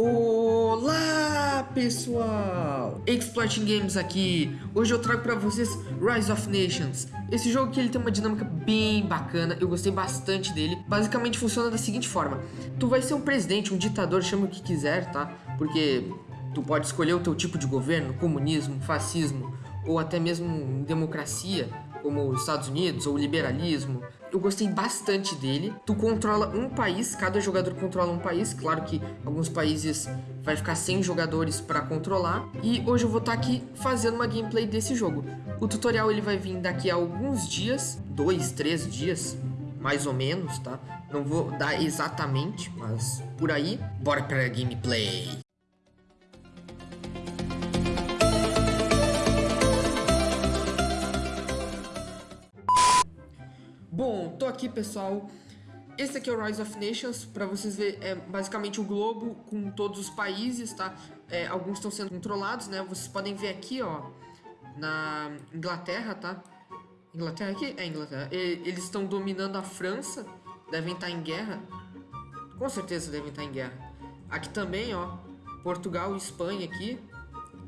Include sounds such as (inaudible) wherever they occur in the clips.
Olá pessoal, Exploiting Games aqui. Hoje eu trago para vocês Rise of Nations. Esse jogo aqui ele tem uma dinâmica bem bacana, eu gostei bastante dele. Basicamente funciona da seguinte forma: tu vai ser um presidente, um ditador, chama o que quiser, tá? Porque tu pode escolher o teu tipo de governo, comunismo, fascismo ou até mesmo democracia como os Estados Unidos ou liberalismo. Eu gostei bastante dele. Tu controla um país, cada jogador controla um país. Claro que alguns países vai ficar sem jogadores para controlar. E hoje eu vou estar tá aqui fazendo uma gameplay desse jogo. O tutorial ele vai vir daqui a alguns dias, dois, três dias, mais ou menos, tá? Não vou dar exatamente, mas por aí. Bora para a gameplay. Bom, tô aqui, pessoal. Esse aqui é o Rise of Nations, para vocês verem, é basicamente o globo com todos os países, tá? É, alguns estão sendo controlados, né? Vocês podem ver aqui, ó, na Inglaterra, tá? Inglaterra aqui? É Inglaterra. E, eles estão dominando a França, devem estar em guerra. Com certeza devem estar em guerra. Aqui também, ó, Portugal e Espanha aqui,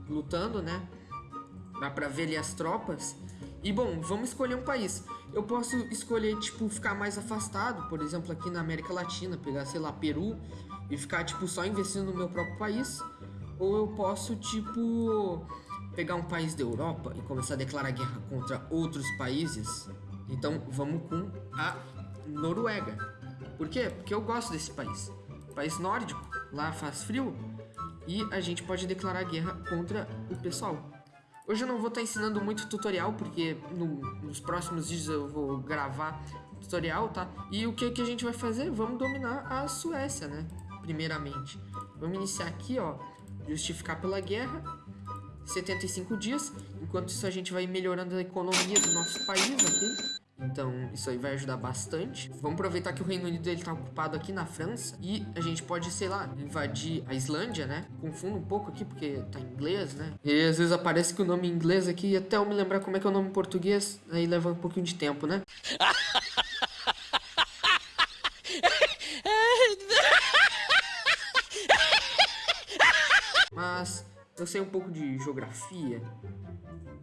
lutando, né? Dá pra ver ali as tropas. E bom, vamos escolher um país. Eu posso escolher, tipo, ficar mais afastado, por exemplo, aqui na América Latina, pegar, sei lá, Peru e ficar, tipo, só investindo no meu próprio país. Ou eu posso, tipo, pegar um país da Europa e começar a declarar guerra contra outros países. Então vamos com a Noruega. Por quê? Porque eu gosto desse país. País nórdico, lá faz frio e a gente pode declarar guerra contra o pessoal. Hoje eu não vou estar tá ensinando muito tutorial, porque no, nos próximos dias eu vou gravar tutorial, tá? E o que, que a gente vai fazer? Vamos dominar a Suécia, né? Primeiramente. Vamos iniciar aqui, ó. Justificar pela guerra. 75 dias. Enquanto isso a gente vai melhorando a economia do nosso país, ok? Então, isso aí vai ajudar bastante. Vamos aproveitar que o Reino Unido ele tá ocupado aqui na França e a gente pode, sei lá, invadir a Islândia, né? Confundo um pouco aqui porque tá em inglês, né? E às vezes aparece que o nome em inglês aqui e até eu me lembrar como é que é o nome em português, aí leva um pouquinho de tempo, né? (laughs) eu sei um pouco de geografia.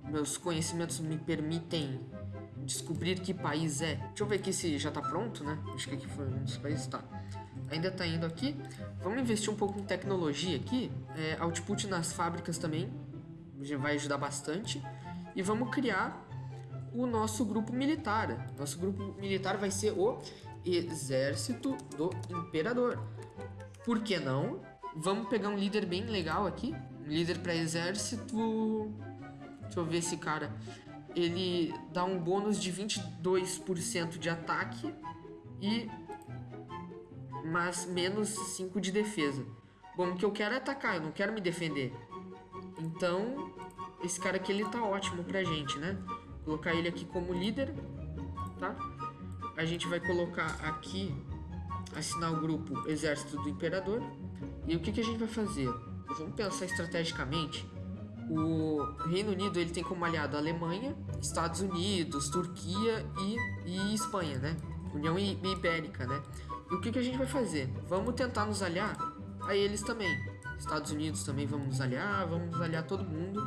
Meus conhecimentos me permitem descobrir que país é. Deixa eu ver aqui se já tá pronto, né? Acho que aqui foi um dos países, tá. Ainda tá indo aqui. Vamos investir um pouco em tecnologia aqui. É, output nas fábricas também já vai ajudar bastante. E vamos criar o nosso grupo militar. Nosso grupo militar vai ser o Exército do Imperador. Por que não? Vamos pegar um líder bem legal aqui. Líder para exército. Deixa eu ver esse cara ele dá um bônus de 22% de ataque e mas menos 5 de defesa. Bom, o que eu quero é atacar, eu não quero me defender. Então, esse cara aqui ele tá ótimo pra gente, né? Vou colocar ele aqui como líder, tá? A gente vai colocar aqui assinar o grupo Exército do Imperador. E o que, que a gente vai fazer? Vamos pensar estrategicamente o Reino Unido ele tem como aliado a Alemanha, Estados Unidos, Turquia e, e Espanha, né? União Ibérica, né? E o que, que a gente vai fazer? Vamos tentar nos aliar a eles também. Estados Unidos também vamos nos aliar, vamos nos aliar todo mundo.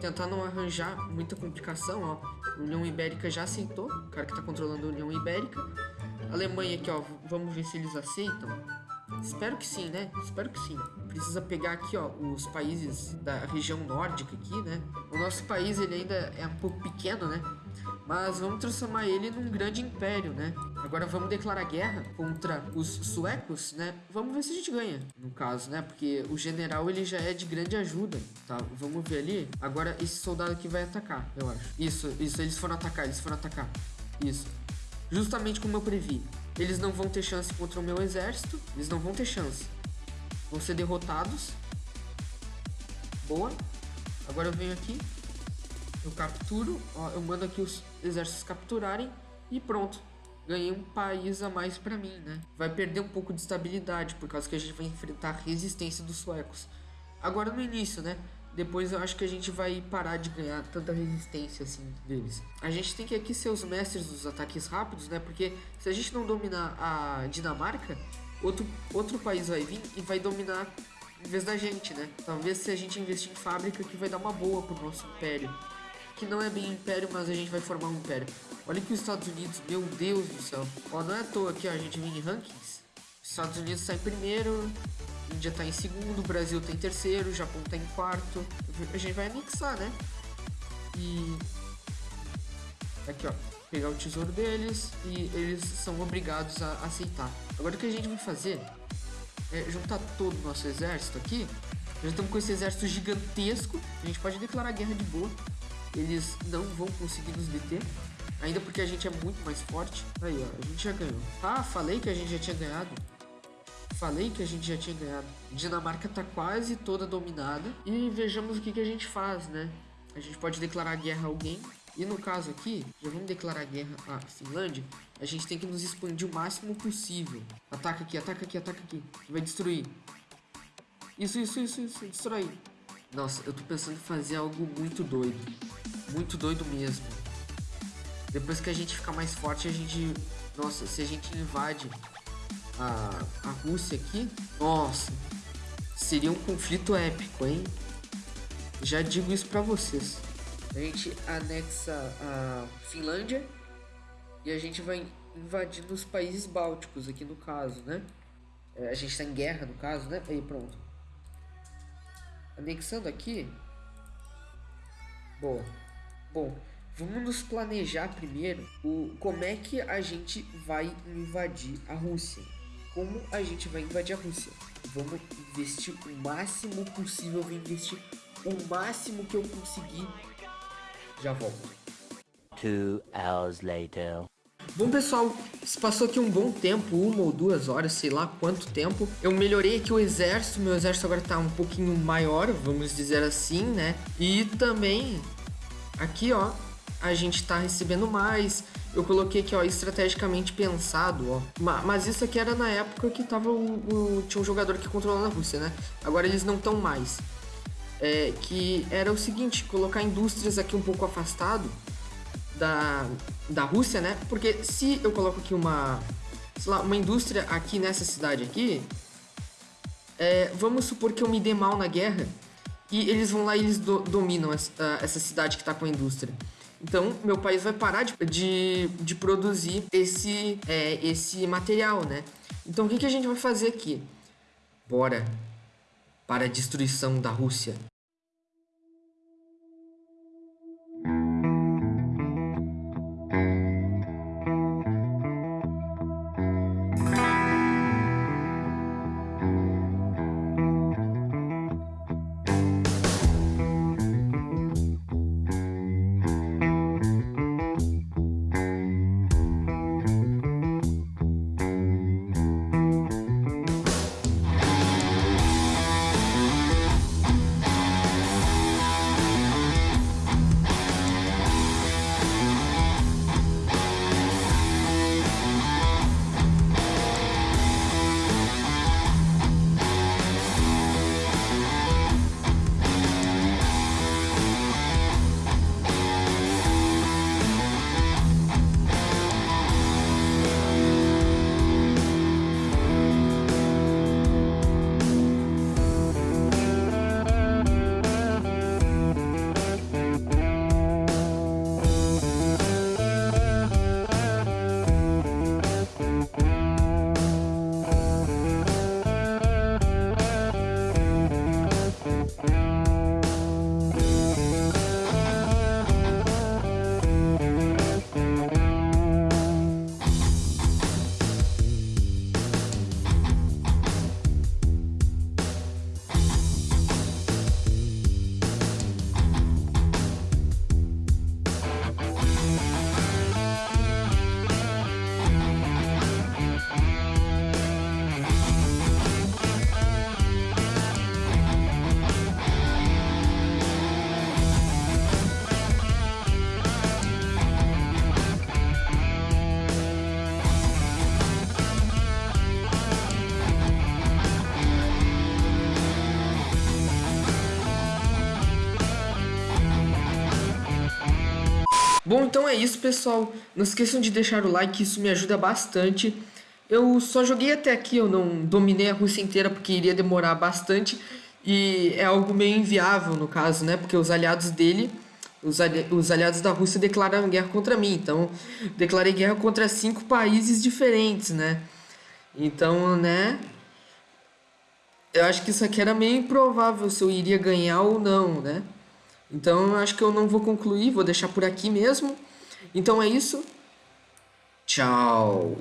Tentar não arranjar muita complicação, ó. União Ibérica já aceitou, o cara que tá controlando a União Ibérica. Alemanha aqui, ó, vamos ver se eles aceitam. Espero que sim, né? Espero que sim. Precisa pegar aqui, ó, os países da região nórdica aqui, né? O nosso país, ele ainda é um pouco pequeno, né? Mas vamos transformar ele num grande império, né? Agora vamos declarar guerra contra os suecos, né? Vamos ver se a gente ganha, no caso, né? Porque o general, ele já é de grande ajuda, tá? Vamos ver ali. Agora esse soldado aqui vai atacar, eu acho. Isso, isso, eles foram atacar, eles foram atacar. Isso. Justamente como eu previ. Eles não vão ter chance contra o meu exército. Eles não vão ter chance. Vão ser derrotados. Boa. Agora eu venho aqui. Eu capturo. Ó, eu mando aqui os exércitos capturarem. E pronto. Ganhei um país a mais pra mim, né? Vai perder um pouco de estabilidade. Por causa que a gente vai enfrentar a resistência dos suecos. Agora no início, né? depois eu acho que a gente vai parar de ganhar tanta resistência assim deles. A gente tem que aqui ser os mestres dos ataques rápidos, né? Porque se a gente não dominar a Dinamarca, outro, outro país vai vir e vai dominar em vez da gente, né? Talvez se a gente investir em fábrica que vai dar uma boa pro nosso império. Que não é bem império, mas a gente vai formar um império. Olha que os Estados Unidos, meu Deus do céu. Ó, não é à toa que a gente vem em rankings. Estados Unidos está em primeiro, Índia está em segundo, Brasil está em terceiro, Japão está em quarto. A gente vai anexar, né? E aqui ó, pegar o tesouro deles e eles são obrigados a aceitar. Agora o que a gente vai fazer é juntar todo o nosso exército aqui. Já estamos com esse exército gigantesco. A gente pode declarar guerra de boa. Eles não vão conseguir nos deter. Ainda porque a gente é muito mais forte. Aí, ó, a gente já ganhou. Ah, falei que a gente já tinha ganhado. Falei que a gente já tinha ganhado. Dinamarca tá quase toda dominada. E vejamos o que, que a gente faz, né? A gente pode declarar guerra a alguém. E no caso aqui, já vamos declarar guerra à Finlândia. A gente tem que nos expandir o máximo possível. Ataca aqui, ataca aqui, ataca aqui. Vai destruir. Isso, isso, isso, isso. Destrói. Nossa, eu tô pensando em fazer algo muito doido. Muito doido mesmo. Depois que a gente ficar mais forte, a gente... Nossa, se a gente invade a, a Rússia aqui... Nossa, seria um conflito épico, hein? Já digo isso pra vocês. A gente anexa a Finlândia e a gente vai invadindo os países bálticos aqui no caso, né? É, a gente tá em guerra no caso, né? Aí, pronto. Anexando aqui. Bom, bom, vamos nos planejar primeiro o como é que a gente vai invadir a Rússia. Como a gente vai invadir a Rússia? Vamos investir o máximo possível, vou investir o máximo que eu conseguir. Já volto. Two hours later. Bom, pessoal, se passou aqui um bom tempo, uma ou duas horas, sei lá quanto tempo. Eu melhorei aqui o exército, meu exército agora tá um pouquinho maior, vamos dizer assim, né? E também, aqui, ó, a gente tá recebendo mais. Eu coloquei aqui, ó, estrategicamente pensado, ó. Mas isso aqui era na época que tava o, o tinha um jogador que controlava a Rússia, né? Agora eles não estão mais. É, que era o seguinte, colocar indústrias aqui um pouco afastado da, da Rússia, né? Porque se eu coloco aqui uma, sei lá, uma indústria aqui nessa cidade aqui, é, vamos supor que eu me dê mal na guerra e eles vão lá e eles do, dominam essa, essa cidade que está com a indústria. Então, meu país vai parar de, de, de produzir esse, é, esse material, né? Então, o que, que a gente vai fazer aqui? Bora para a destruição da Rússia. Bom, então é isso, pessoal. Não esqueçam de deixar o like, isso me ajuda bastante. Eu só joguei até aqui, eu não dominei a Rússia inteira porque iria demorar bastante e é algo meio inviável no caso, né? Porque os aliados dele, os, ali, os aliados da Rússia declararam guerra contra mim, então declarei guerra contra cinco países diferentes, né? Então, né? Eu acho que isso aqui era meio improvável se eu iria ganhar ou não, né? Então acho que eu não vou concluir, vou deixar por aqui mesmo. Então é isso. Tchau.